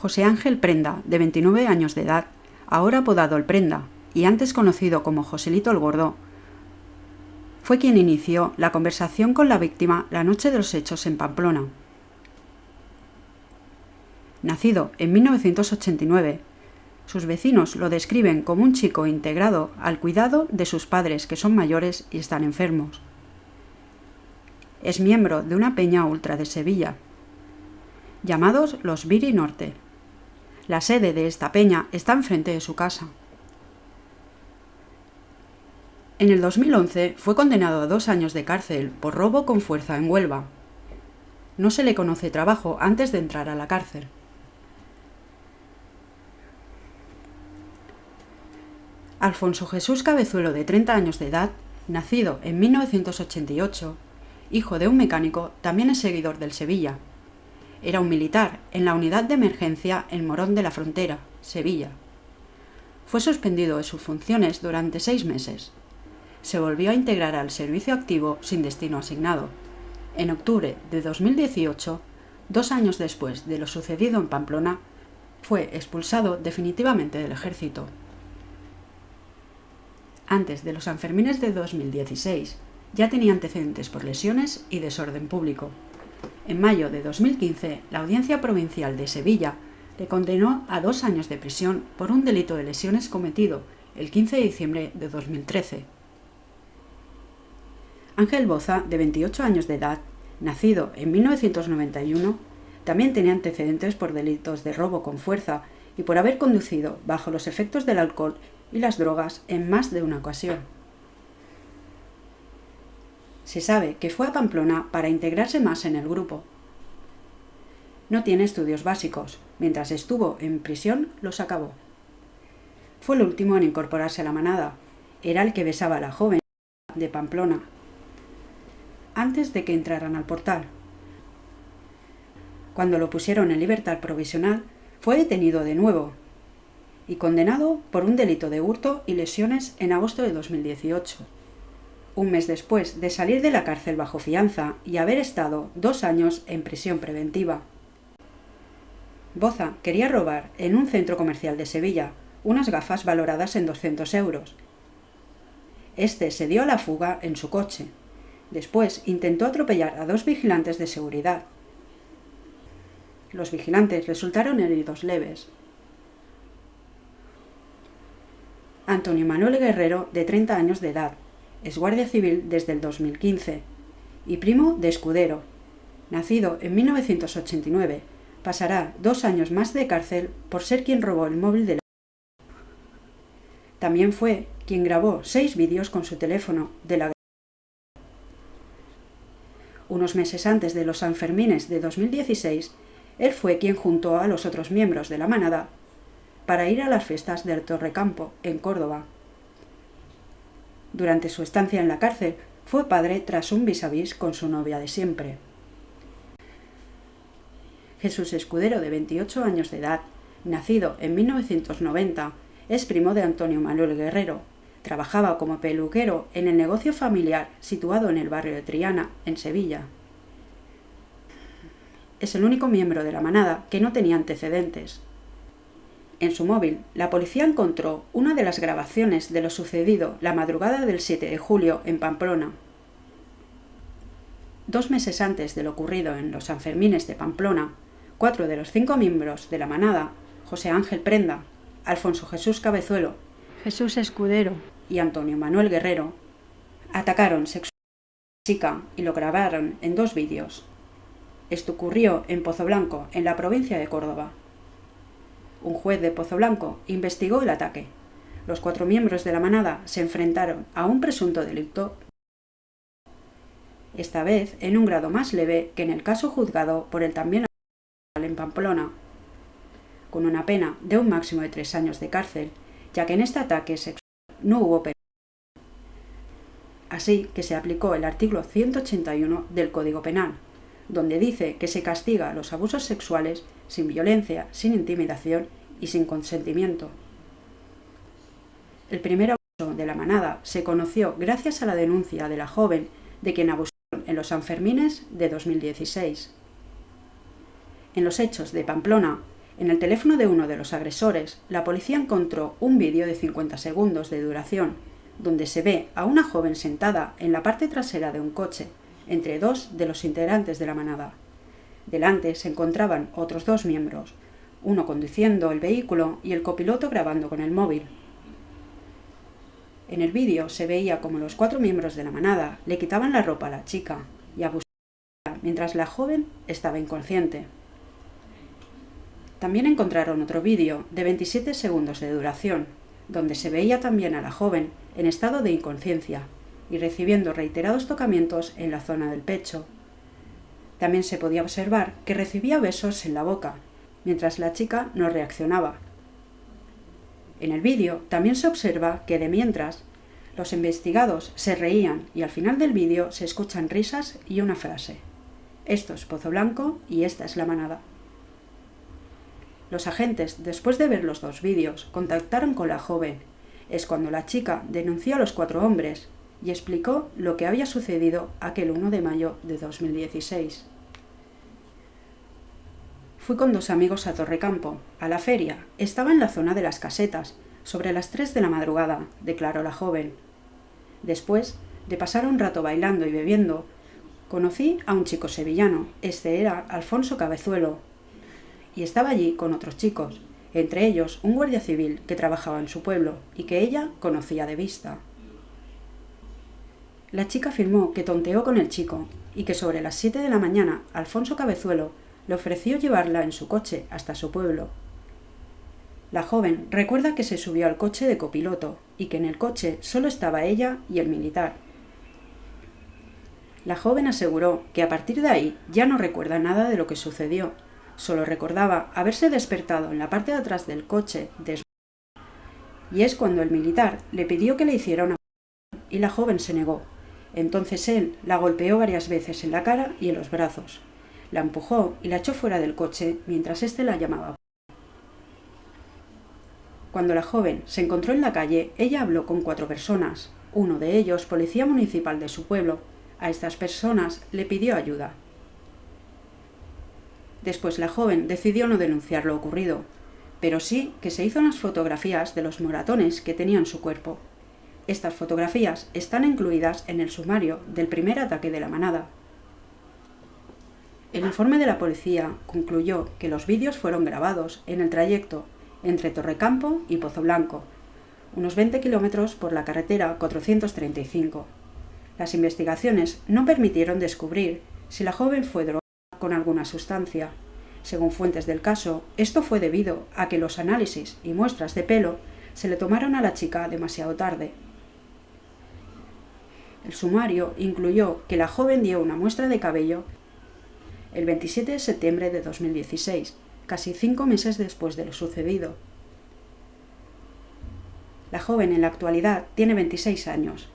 José Ángel Prenda, de 29 años de edad, ahora apodado El Prenda, y antes conocido como Joselito el Gordo, fue quien inició la conversación con la víctima la noche de los hechos en Pamplona. Nacido en 1989, sus vecinos lo describen como un chico integrado al cuidado de sus padres que son mayores y están enfermos. Es miembro de una peña ultra de Sevilla, llamados los Viri Norte. La sede de esta peña está enfrente de su casa. En el 2011 fue condenado a dos años de cárcel por robo con fuerza en Huelva. No se le conoce trabajo antes de entrar a la cárcel. Alfonso Jesús Cabezuelo, de 30 años de edad, nacido en 1988, hijo de un mecánico, también es seguidor del Sevilla, era un militar en la unidad de emergencia en Morón de la Frontera, Sevilla. Fue suspendido de sus funciones durante seis meses. Se volvió a integrar al servicio activo sin destino asignado. En octubre de 2018, dos años después de lo sucedido en Pamplona, fue expulsado definitivamente del ejército. Antes de los Sanfermines de 2016, ya tenía antecedentes por lesiones y desorden público. En mayo de 2015, la Audiencia Provincial de Sevilla le condenó a dos años de prisión por un delito de lesiones cometido el 15 de diciembre de 2013. Ángel Boza, de 28 años de edad, nacido en 1991, también tenía antecedentes por delitos de robo con fuerza y por haber conducido bajo los efectos del alcohol y las drogas en más de una ocasión. Se sabe que fue a Pamplona para integrarse más en el grupo. No tiene estudios básicos. Mientras estuvo en prisión, los acabó. Fue el último en incorporarse a la manada. Era el que besaba a la joven de Pamplona, antes de que entraran al portal. Cuando lo pusieron en libertad provisional, fue detenido de nuevo y condenado por un delito de hurto y lesiones en agosto de 2018 un mes después de salir de la cárcel bajo fianza y haber estado dos años en prisión preventiva. Boza quería robar en un centro comercial de Sevilla unas gafas valoradas en 200 euros. Este se dio a la fuga en su coche. Después intentó atropellar a dos vigilantes de seguridad. Los vigilantes resultaron heridos leves. Antonio Manuel Guerrero, de 30 años de edad, es guardia civil desde el 2015 y primo de Escudero. Nacido en 1989, pasará dos años más de cárcel por ser quien robó el móvil de la... También fue quien grabó seis vídeos con su teléfono de la... Unos meses antes de los Sanfermines de 2016, él fue quien juntó a los otros miembros de la manada para ir a las fiestas del Torrecampo, en Córdoba. Durante su estancia en la cárcel, fue padre tras un vis a vis con su novia de siempre. Jesús Escudero, de 28 años de edad, nacido en 1990, es primo de Antonio Manuel Guerrero. Trabajaba como peluquero en el negocio familiar situado en el barrio de Triana, en Sevilla. Es el único miembro de la manada que no tenía antecedentes. En su móvil, la policía encontró una de las grabaciones de lo sucedido la madrugada del 7 de julio en Pamplona. Dos meses antes de lo ocurrido en los Sanfermines de Pamplona, cuatro de los cinco miembros de la manada, José Ángel Prenda, Alfonso Jesús Cabezuelo, Jesús Escudero y Antonio Manuel Guerrero, atacaron sexualmente a la chica y lo grabaron en dos vídeos. Esto ocurrió en Pozo Blanco, en la provincia de Córdoba un juez de Pozo Blanco, investigó el ataque. Los cuatro miembros de la manada se enfrentaron a un presunto delito, esta vez en un grado más leve que en el caso juzgado por el también en Pamplona, con una pena de un máximo de tres años de cárcel, ya que en este ataque sexual no hubo pena. Así que se aplicó el artículo 181 del Código Penal, donde dice que se castiga los abusos sexuales sin violencia, sin intimidación y sin consentimiento. El primer abuso de la manada se conoció gracias a la denuncia de la joven de quien abusaron en los Sanfermines de 2016. En los hechos de Pamplona, en el teléfono de uno de los agresores, la policía encontró un vídeo de 50 segundos de duración, donde se ve a una joven sentada en la parte trasera de un coche, entre dos de los integrantes de la manada. Delante se encontraban otros dos miembros, uno conduciendo el vehículo y el copiloto grabando con el móvil. En el vídeo se veía como los cuatro miembros de la manada le quitaban la ropa a la chica y abusaban mientras la joven estaba inconsciente. También encontraron otro vídeo de 27 segundos de duración, donde se veía también a la joven en estado de inconsciencia y recibiendo reiterados tocamientos en la zona del pecho. También se podía observar que recibía besos en la boca, mientras la chica no reaccionaba. En el vídeo también se observa que de mientras los investigados se reían y al final del vídeo se escuchan risas y una frase. Esto es Pozo Blanco y esta es la manada. Los agentes, después de ver los dos vídeos, contactaron con la joven. Es cuando la chica denunció a los cuatro hombres y explicó lo que había sucedido aquel 1 de mayo de 2016. Fui con dos amigos a Torrecampo, a la feria. Estaba en la zona de las casetas, sobre las tres de la madrugada, declaró la joven. Después de pasar un rato bailando y bebiendo, conocí a un chico sevillano. Este era Alfonso Cabezuelo. Y estaba allí con otros chicos, entre ellos un guardia civil que trabajaba en su pueblo y que ella conocía de vista. La chica afirmó que tonteó con el chico y que sobre las siete de la mañana Alfonso Cabezuelo le ofreció llevarla en su coche hasta su pueblo. La joven recuerda que se subió al coche de copiloto y que en el coche solo estaba ella y el militar. La joven aseguró que a partir de ahí ya no recuerda nada de lo que sucedió, solo recordaba haberse despertado en la parte de atrás del coche y es cuando el militar le pidió que le hiciera una y la joven se negó. Entonces él la golpeó varias veces en la cara y en los brazos. La empujó y la echó fuera del coche mientras éste la llamaba. Cuando la joven se encontró en la calle, ella habló con cuatro personas, uno de ellos policía municipal de su pueblo. A estas personas le pidió ayuda. Después la joven decidió no denunciar lo ocurrido, pero sí que se hizo unas fotografías de los moratones que tenía en su cuerpo. Estas fotografías están incluidas en el sumario del primer ataque de la manada. El informe de la policía concluyó que los vídeos fueron grabados en el trayecto entre Torrecampo y Pozo Blanco, unos 20 kilómetros por la carretera 435. Las investigaciones no permitieron descubrir si la joven fue drogada con alguna sustancia. Según fuentes del caso, esto fue debido a que los análisis y muestras de pelo se le tomaron a la chica demasiado tarde el sumario incluyó que la joven dio una muestra de cabello el 27 de septiembre de 2016, casi cinco meses después de lo sucedido. La joven en la actualidad tiene 26 años.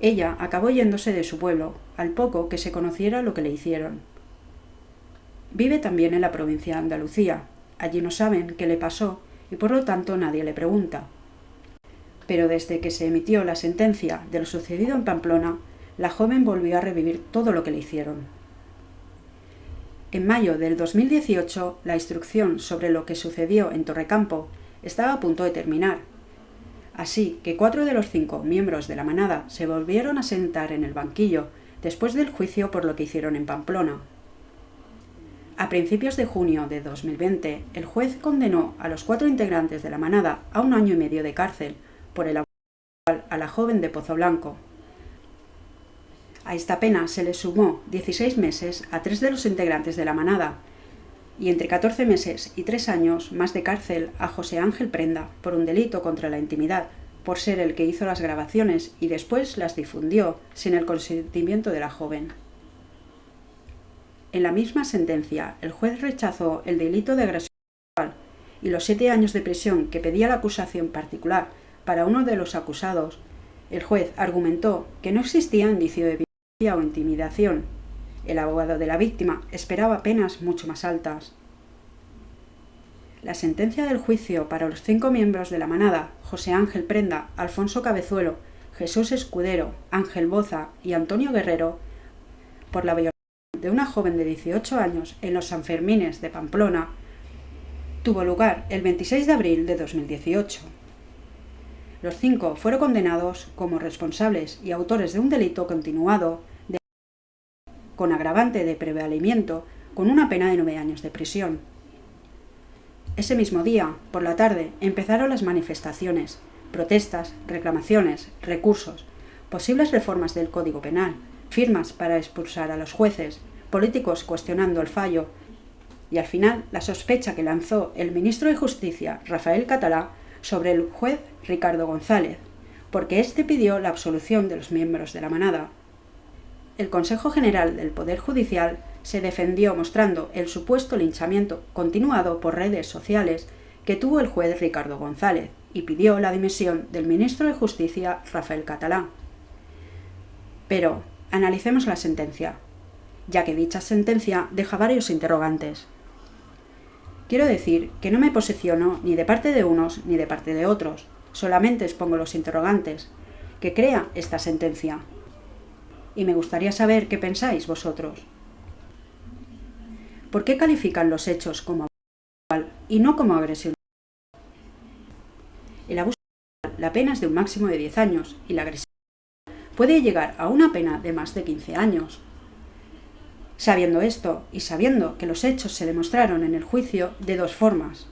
Ella acabó yéndose de su pueblo, al poco que se conociera lo que le hicieron. Vive también en la provincia de Andalucía. Allí no saben qué le pasó y por lo tanto nadie le pregunta pero desde que se emitió la sentencia de lo sucedido en Pamplona, la joven volvió a revivir todo lo que le hicieron. En mayo del 2018, la instrucción sobre lo que sucedió en Torrecampo estaba a punto de terminar. Así que cuatro de los cinco miembros de la manada se volvieron a sentar en el banquillo después del juicio por lo que hicieron en Pamplona. A principios de junio de 2020, el juez condenó a los cuatro integrantes de la manada a un año y medio de cárcel por el abuso a la joven de Pozo Blanco. A esta pena se le sumó 16 meses a tres de los integrantes de la manada y entre 14 meses y 3 años más de cárcel a José Ángel Prenda por un delito contra la intimidad, por ser el que hizo las grabaciones y después las difundió sin el consentimiento de la joven. En la misma sentencia, el juez rechazó el delito de agresión sexual y los siete años de prisión que pedía la acusación particular para uno de los acusados, el juez argumentó que no existía indicio de violencia o intimidación El abogado de la víctima esperaba penas mucho más altas. La sentencia del juicio para los cinco miembros de la manada, José Ángel Prenda, Alfonso Cabezuelo, Jesús Escudero, Ángel Boza y Antonio Guerrero, por la violación de una joven de 18 años en los Sanfermines de Pamplona, tuvo lugar el 26 de abril de 2018. Los cinco fueron condenados como responsables y autores de un delito continuado de con agravante de prevalimiento con una pena de nueve años de prisión. Ese mismo día, por la tarde, empezaron las manifestaciones, protestas, reclamaciones, recursos, posibles reformas del Código Penal, firmas para expulsar a los jueces, políticos cuestionando el fallo y al final la sospecha que lanzó el ministro de Justicia, Rafael Catalá, sobre el juez Ricardo González, porque éste pidió la absolución de los miembros de la manada. El Consejo General del Poder Judicial se defendió mostrando el supuesto linchamiento continuado por redes sociales que tuvo el juez Ricardo González y pidió la dimisión del ministro de Justicia Rafael Catalá. Pero analicemos la sentencia, ya que dicha sentencia deja varios interrogantes. Quiero decir que no me posiciono ni de parte de unos ni de parte de otros, solamente expongo los interrogantes que crea esta sentencia. Y me gustaría saber qué pensáis vosotros. ¿Por qué califican los hechos como abuso y no como agresión? El abuso la pena es de un máximo de 10 años y la agresión puede llegar a una pena de más de 15 años. Sabiendo esto y sabiendo que los hechos se demostraron en el juicio de dos formas.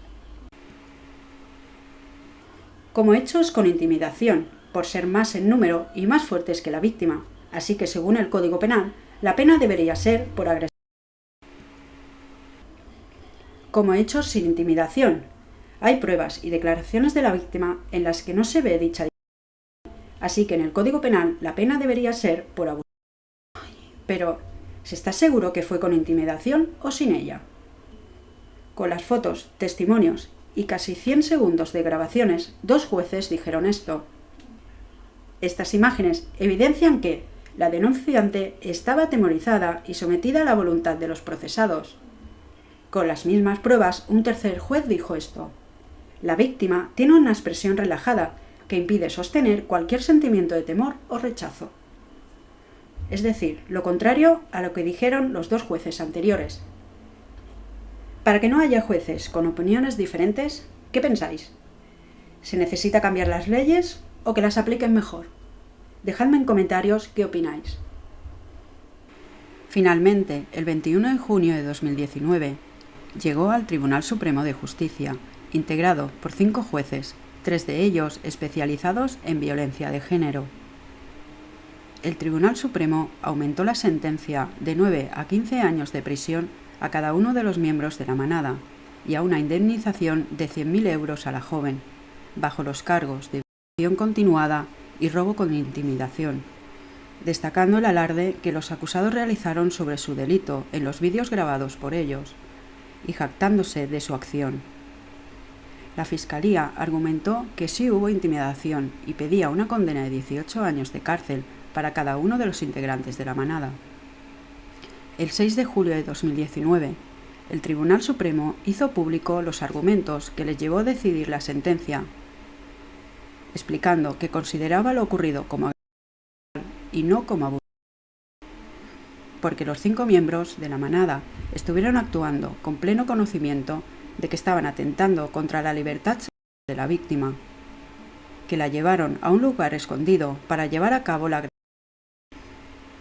Como hechos con intimidación, por ser más en número y más fuertes que la víctima, así que según el Código Penal, la pena debería ser por agresión. Como hechos sin intimidación, hay pruebas y declaraciones de la víctima en las que no se ve dicha Así que en el Código Penal la pena debería ser por abuso. Pero, ¿Se está seguro que fue con intimidación o sin ella? Con las fotos, testimonios y casi 100 segundos de grabaciones, dos jueces dijeron esto. Estas imágenes evidencian que la denunciante estaba atemorizada y sometida a la voluntad de los procesados. Con las mismas pruebas, un tercer juez dijo esto. La víctima tiene una expresión relajada que impide sostener cualquier sentimiento de temor o rechazo es decir, lo contrario a lo que dijeron los dos jueces anteriores. Para que no haya jueces con opiniones diferentes, ¿qué pensáis? ¿Se necesita cambiar las leyes o que las apliquen mejor? Dejadme en comentarios qué opináis. Finalmente, el 21 de junio de 2019, llegó al Tribunal Supremo de Justicia, integrado por cinco jueces, tres de ellos especializados en violencia de género el Tribunal Supremo aumentó la sentencia de 9 a 15 años de prisión a cada uno de los miembros de la manada y a una indemnización de 100.000 euros a la joven, bajo los cargos de violación continuada y robo con intimidación, destacando el alarde que los acusados realizaron sobre su delito en los vídeos grabados por ellos y jactándose de su acción. La Fiscalía argumentó que sí hubo intimidación y pedía una condena de 18 años de cárcel para cada uno de los integrantes de la manada. El 6 de julio de 2019, el Tribunal Supremo hizo público los argumentos que les llevó a decidir la sentencia, explicando que consideraba lo ocurrido como y no como abuso, porque los cinco miembros de la manada estuvieron actuando con pleno conocimiento de que estaban atentando contra la libertad de la víctima, que la llevaron a un lugar escondido para llevar a cabo la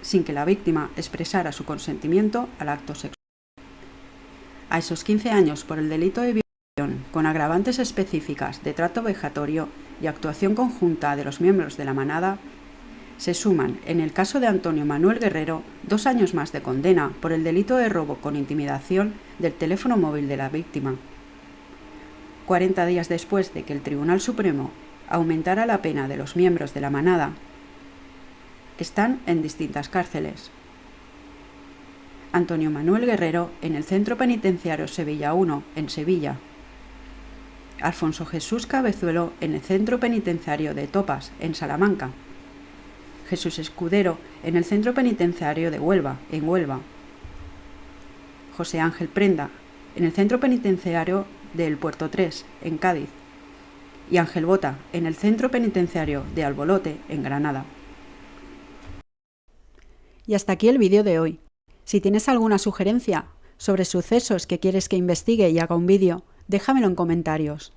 sin que la víctima expresara su consentimiento al acto sexual. A esos 15 años por el delito de violación, con agravantes específicas de trato vejatorio y actuación conjunta de los miembros de la manada, se suman, en el caso de Antonio Manuel Guerrero, dos años más de condena por el delito de robo con intimidación del teléfono móvil de la víctima. 40 días después de que el Tribunal Supremo aumentara la pena de los miembros de la manada están en distintas cárceles. Antonio Manuel Guerrero en el Centro Penitenciario Sevilla 1, en Sevilla. Alfonso Jesús Cabezuelo en el Centro Penitenciario de Topas, en Salamanca. Jesús Escudero en el Centro Penitenciario de Huelva, en Huelva. José Ángel Prenda, en el centro penitenciario del Puerto 3, en Cádiz, y Ángel Bota, en el centro penitenciario de Albolote, en Granada. Y hasta aquí el vídeo de hoy. Si tienes alguna sugerencia sobre sucesos que quieres que investigue y haga un vídeo, déjamelo en comentarios.